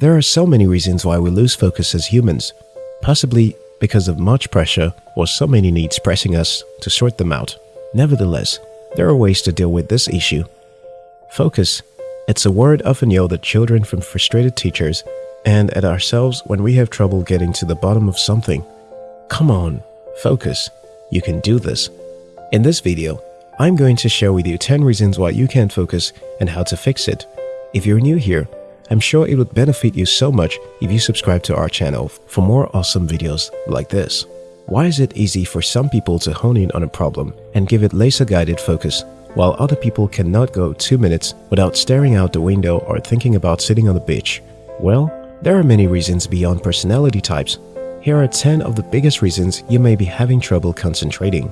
There are so many reasons why we lose focus as humans, possibly because of much pressure or so many needs pressing us to sort them out. Nevertheless, there are ways to deal with this issue. Focus. It's a word often yelled at children from frustrated teachers and at ourselves when we have trouble getting to the bottom of something. Come on, focus. You can do this. In this video, I'm going to share with you 10 reasons why you can't focus and how to fix it. If you're new here, I'm sure it would benefit you so much if you subscribe to our channel for more awesome videos like this. Why is it easy for some people to hone in on a problem and give it laser-guided focus, while other people cannot go two minutes without staring out the window or thinking about sitting on the beach? Well, there are many reasons beyond personality types. Here are 10 of the biggest reasons you may be having trouble concentrating.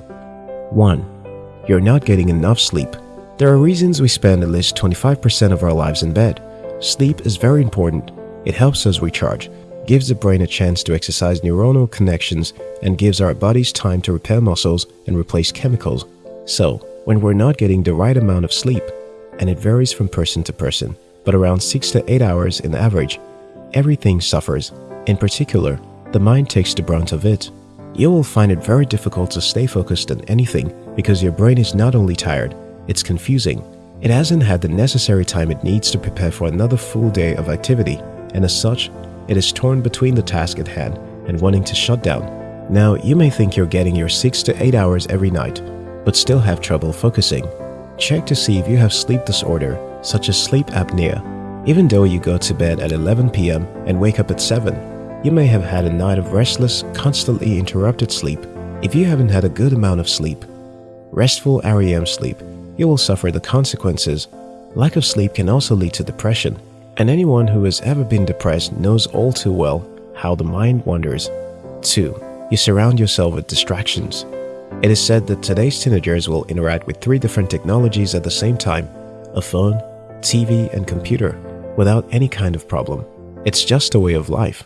1. You're not getting enough sleep. There are reasons we spend at least 25% of our lives in bed. Sleep is very important. It helps us recharge, gives the brain a chance to exercise neuronal connections, and gives our bodies time to repair muscles and replace chemicals. So, when we're not getting the right amount of sleep, and it varies from person to person, but around 6 to 8 hours in average, everything suffers. In particular, the mind takes the brunt of it. You will find it very difficult to stay focused on anything because your brain is not only tired, it's confusing it hasn't had the necessary time it needs to prepare for another full day of activity, and as such, it is torn between the task at hand and wanting to shut down. Now, you may think you're getting your 6 to 8 hours every night, but still have trouble focusing. Check to see if you have sleep disorder, such as sleep apnea. Even though you go to bed at 11 p.m. and wake up at 7, you may have had a night of restless, constantly interrupted sleep. If you haven't had a good amount of sleep, restful REM sleep you will suffer the consequences. Lack of sleep can also lead to depression, and anyone who has ever been depressed knows all too well how the mind wanders. 2. You surround yourself with distractions. It is said that today's teenagers will interact with three different technologies at the same time, a phone, TV, and computer, without any kind of problem. It's just a way of life,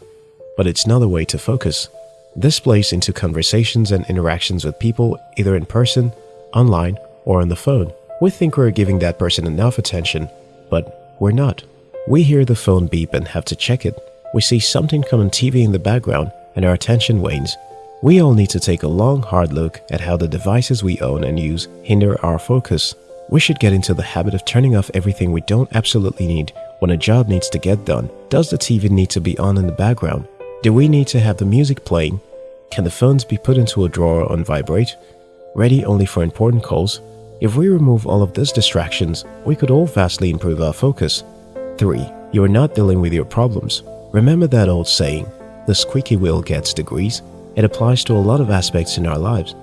but it's not a way to focus. This plays into conversations and interactions with people either in person, online, or on the phone. We think we're giving that person enough attention, but we're not. We hear the phone beep and have to check it. We see something come on TV in the background and our attention wanes. We all need to take a long, hard look at how the devices we own and use hinder our focus. We should get into the habit of turning off everything we don't absolutely need when a job needs to get done. Does the TV need to be on in the background? Do we need to have the music playing? Can the phones be put into a drawer on vibrate? Ready only for important calls? If we remove all of these distractions, we could all vastly improve our focus. 3. You are not dealing with your problems. Remember that old saying, the squeaky wheel gets the grease? It applies to a lot of aspects in our lives.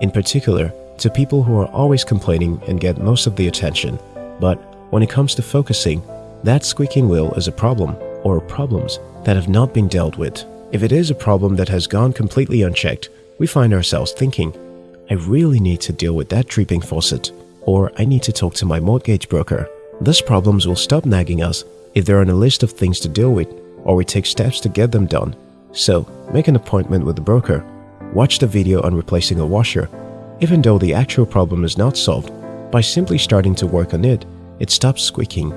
In particular, to people who are always complaining and get most of the attention. But when it comes to focusing, that squeaking wheel is a problem or problems that have not been dealt with. If it is a problem that has gone completely unchecked, we find ourselves thinking, I really need to deal with that dripping faucet, or I need to talk to my mortgage broker. These problems will stop nagging us if they're on a list of things to deal with, or we take steps to get them done. So, make an appointment with the broker. Watch the video on replacing a washer. Even though the actual problem is not solved, by simply starting to work on it, it stops squeaking.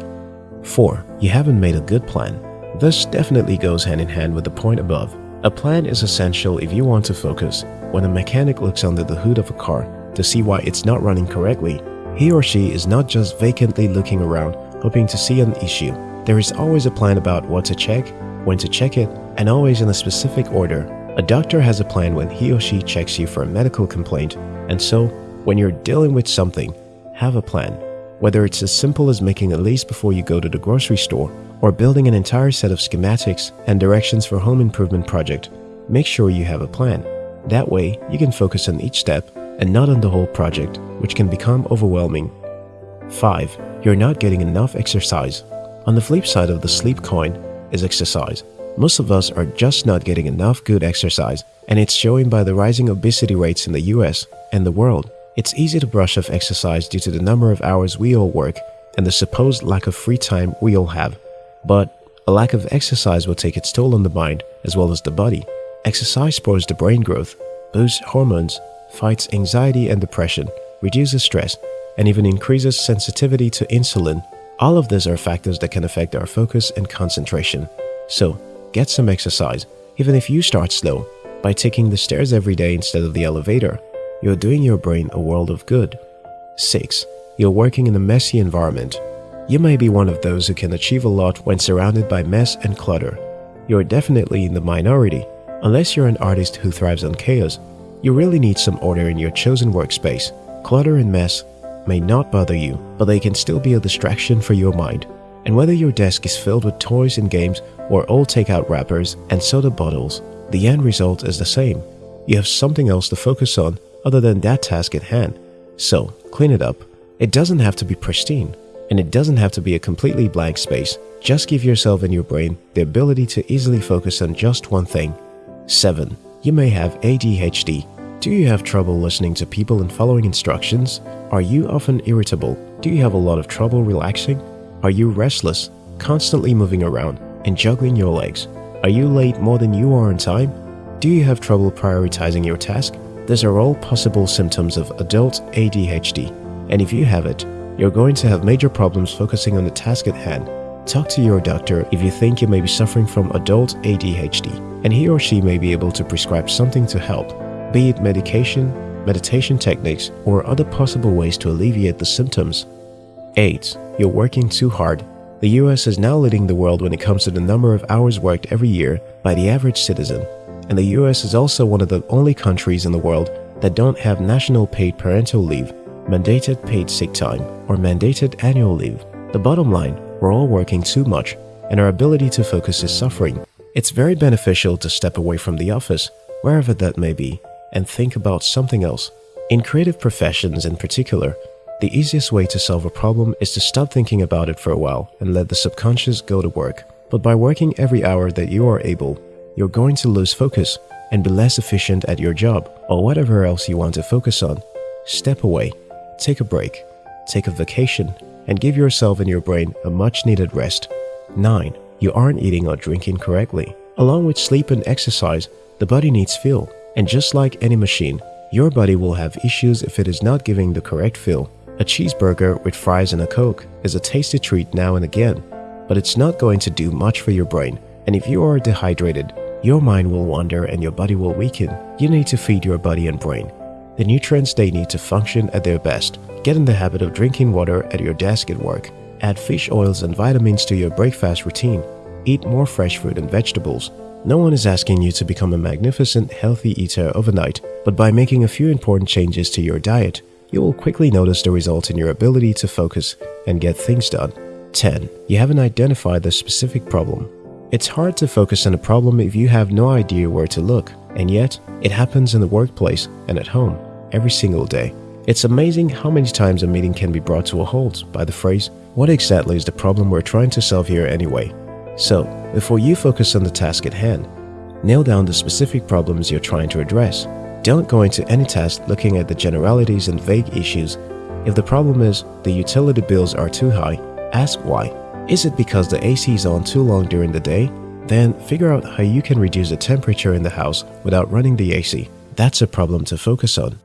4. You haven't made a good plan. This definitely goes hand in hand with the point above. A plan is essential if you want to focus. When a mechanic looks under the hood of a car to see why it's not running correctly, he or she is not just vacantly looking around hoping to see an issue. There is always a plan about what to check, when to check it, and always in a specific order. A doctor has a plan when he or she checks you for a medical complaint, and so, when you're dealing with something, have a plan. Whether it's as simple as making a list before you go to the grocery store or building an entire set of schematics and directions for home improvement project, make sure you have a plan. That way, you can focus on each step and not on the whole project, which can become overwhelming. 5. You're not getting enough exercise. On the flip side of the sleep coin is exercise. Most of us are just not getting enough good exercise, and it's showing by the rising obesity rates in the US and the world. It's easy to brush off exercise due to the number of hours we all work and the supposed lack of free time we all have. But a lack of exercise will take its toll on the mind as well as the body. Exercise supports the brain growth, boosts hormones, fights anxiety and depression, reduces stress, and even increases sensitivity to insulin. All of these are factors that can affect our focus and concentration. So, get some exercise, even if you start slow. By taking the stairs every day instead of the elevator, you're doing your brain a world of good. 6. You're working in a messy environment. You may be one of those who can achieve a lot when surrounded by mess and clutter. You're definitely in the minority. Unless you're an artist who thrives on chaos, you really need some order in your chosen workspace. Clutter and mess may not bother you, but they can still be a distraction for your mind. And whether your desk is filled with toys and games or old takeout wrappers and soda bottles, the end result is the same. You have something else to focus on other than that task at hand. So, clean it up. It doesn't have to be pristine, and it doesn't have to be a completely blank space. Just give yourself and your brain the ability to easily focus on just one thing. 7. You may have ADHD. Do you have trouble listening to people and following instructions? Are you often irritable? Do you have a lot of trouble relaxing? Are you restless, constantly moving around and juggling your legs? Are you late more than you are on time? Do you have trouble prioritizing your task? These are all possible symptoms of adult ADHD, and if you have it, you're going to have major problems focusing on the task at hand. Talk to your doctor if you think you may be suffering from adult ADHD, and he or she may be able to prescribe something to help, be it medication, meditation techniques, or other possible ways to alleviate the symptoms. 8. You're working too hard. The US is now leading the world when it comes to the number of hours worked every year by the average citizen and the US is also one of the only countries in the world that don't have national paid parental leave, mandated paid sick time, or mandated annual leave. The bottom line, we're all working too much, and our ability to focus is suffering. It's very beneficial to step away from the office, wherever that may be, and think about something else. In creative professions in particular, the easiest way to solve a problem is to stop thinking about it for a while and let the subconscious go to work. But by working every hour that you are able, you're going to lose focus and be less efficient at your job or whatever else you want to focus on. Step away, take a break, take a vacation, and give yourself and your brain a much needed rest. 9. You aren't eating or drinking correctly. Along with sleep and exercise, the body needs fuel. And just like any machine, your body will have issues if it is not giving the correct fuel. A cheeseburger with fries and a Coke is a tasty treat now and again, but it's not going to do much for your brain. And if you are dehydrated, your mind will wander and your body will weaken. You need to feed your body and brain. The nutrients they need to function at their best. Get in the habit of drinking water at your desk at work. Add fish oils and vitamins to your breakfast routine. Eat more fresh fruit and vegetables. No one is asking you to become a magnificent, healthy eater overnight, but by making a few important changes to your diet, you will quickly notice the result in your ability to focus and get things done. 10. You haven't identified the specific problem. It's hard to focus on a problem if you have no idea where to look, and yet it happens in the workplace and at home every single day. It's amazing how many times a meeting can be brought to a halt by the phrase, what exactly is the problem we're trying to solve here anyway? So, before you focus on the task at hand, nail down the specific problems you're trying to address. Don't go into any task looking at the generalities and vague issues. If the problem is the utility bills are too high, ask why. Is it because the AC is on too long during the day? Then figure out how you can reduce the temperature in the house without running the AC. That's a problem to focus on.